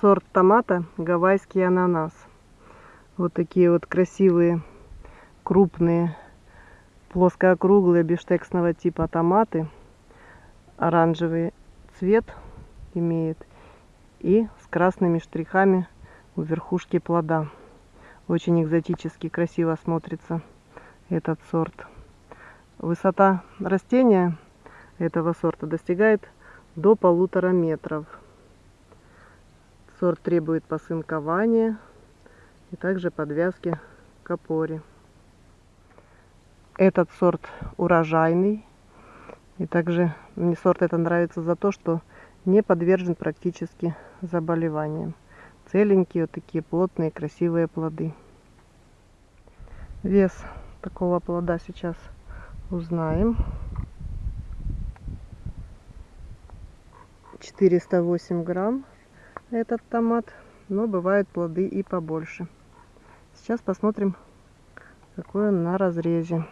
сорт томата гавайский ананас. Вот такие вот красивые, крупные, плоскоокруглые бифштексного типа томаты. Оранжевый цвет имеет и с красными штрихами у верхушки плода. Очень экзотически красиво смотрится этот сорт. Высота растения этого сорта достигает до полутора метров. Сорт требует посынкования и также подвязки к опоре. Этот сорт урожайный. И также мне сорт это нравится за то, что не подвержен практически заболеваниям. Целенькие, вот такие плотные, красивые плоды. Вес такого плода сейчас узнаем. 408 грамм этот томат, но бывают плоды и побольше. Сейчас посмотрим, какой он на разрезе.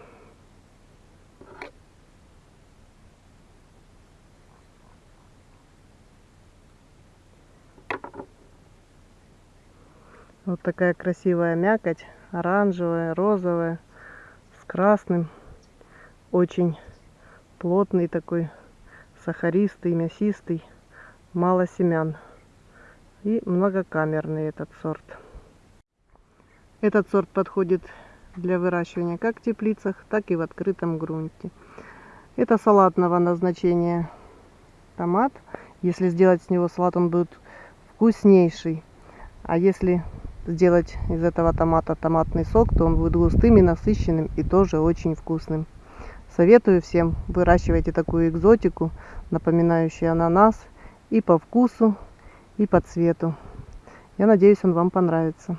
Вот такая красивая мякоть, оранжевая, розовая, с красным. Очень плотный такой, сахаристый, мясистый, мало семян и многокамерный этот сорт. Этот сорт подходит для выращивания как в теплицах, так и в открытом грунте. Это салатного назначения томат. Если сделать с него салат, он будет вкуснейший. А если сделать из этого томата томатный сок, то он будет густым и насыщенным и тоже очень вкусным. Советую всем, выращивайте такую экзотику, напоминающую ананас и по вкусу, и по цвету. Я надеюсь, он вам понравится.